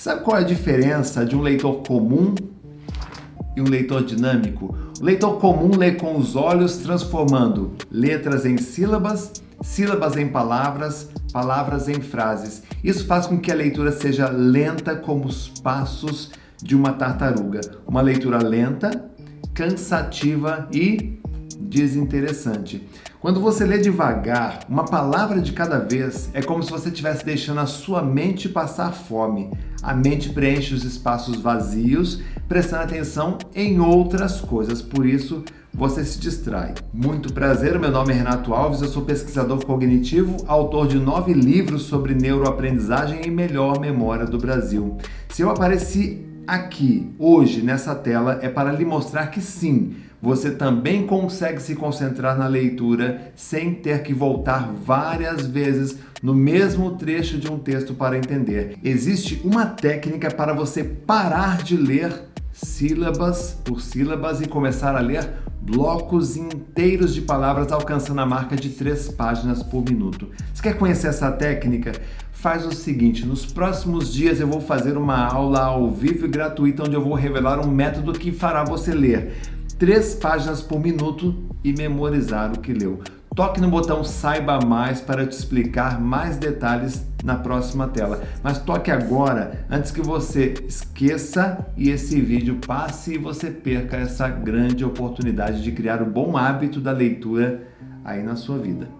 Sabe qual é a diferença de um leitor comum e um leitor dinâmico? O leitor comum lê com os olhos, transformando letras em sílabas, sílabas em palavras, palavras em frases. Isso faz com que a leitura seja lenta como os passos de uma tartaruga. Uma leitura lenta, cansativa e desinteressante. Quando você lê devagar, uma palavra de cada vez, é como se você estivesse deixando a sua mente passar fome. A mente preenche os espaços vazios, prestando atenção em outras coisas, por isso você se distrai. Muito prazer, meu nome é Renato Alves, eu sou pesquisador cognitivo, autor de nove livros sobre neuroaprendizagem e melhor memória do Brasil. Se eu apareci aqui, hoje, nessa tela, é para lhe mostrar que sim, você também consegue se concentrar na leitura sem ter que voltar várias vezes no mesmo trecho de um texto para entender. Existe uma técnica para você parar de ler sílabas por sílabas e começar a ler blocos inteiros de palavras alcançando a marca de três páginas por minuto. Você quer conhecer essa técnica? Faz o seguinte, nos próximos dias eu vou fazer uma aula ao vivo e gratuita onde eu vou revelar um método que fará você ler três páginas por minuto e memorizar o que leu. Toque no botão Saiba Mais para te explicar mais detalhes na próxima tela. Mas toque agora, antes que você esqueça e esse vídeo passe e você perca essa grande oportunidade de criar o bom hábito da leitura aí na sua vida.